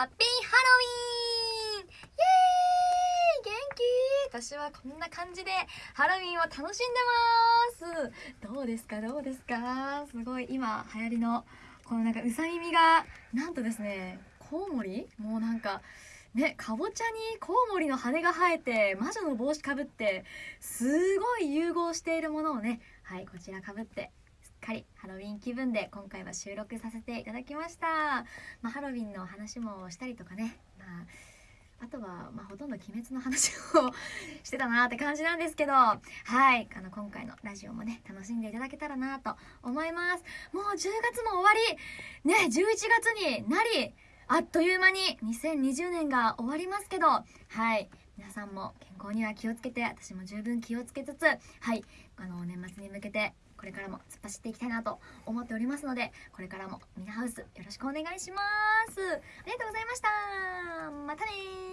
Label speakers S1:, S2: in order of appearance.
S1: ハッピーハロウィーンイエーイ元気？私はこんな感じでハロウィンを楽しんでます。どうですか？どうですか？すごい今流行りのこのなんかうさ耳がなんとですねコウモリ？もうなんかね、かぼちゃにコウモリの羽が生えて魔女の帽子かぶってすごい融合しているものをねはいこちらかぶってかりハロウィン気分で今回は収録させていただきました、まあ、ハロウィンの話もしたりとかね、まあ、あとは、まあ、ほとんど鬼滅の話をしてたなって感じなんですけど。はい。あの今回のラジオもね楽しんでいただけたらなと思います。もう10月も終わり。ね11月になり。あっという間に2020年が終わりますけど。はい。皆さんも健康には気をつけて私も十分気をつけつつ。はい。あの年末に向けてこれからも突っ走っていきたいなと思っておりますのでこれからもミナハウスよろしくお願いします。ありがとうございました。またね